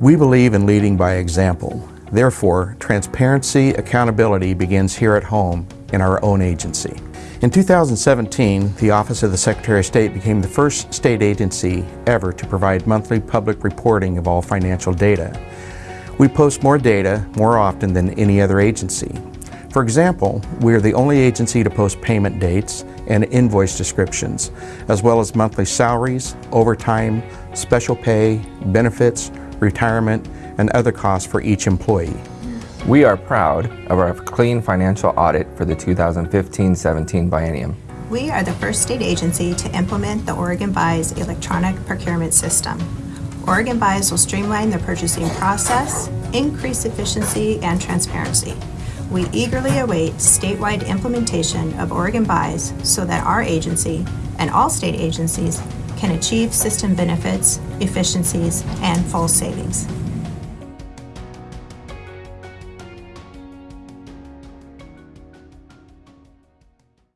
We believe in leading by example. Therefore, transparency, accountability begins here at home in our own agency. In 2017, the Office of the Secretary of State became the first state agency ever to provide monthly public reporting of all financial data. We post more data more often than any other agency. For example, we are the only agency to post payment dates and invoice descriptions, as well as monthly salaries, overtime, special pay, benefits, retirement, and other costs for each employee. We are proud of our clean financial audit for the 2015-17 biennium. We are the first state agency to implement the Oregon Buys electronic procurement system. Oregon Buys will streamline the purchasing process, increase efficiency and transparency. We eagerly await statewide implementation of Oregon Buys so that our agency and all state agencies can achieve system benefits, efficiencies, and full savings.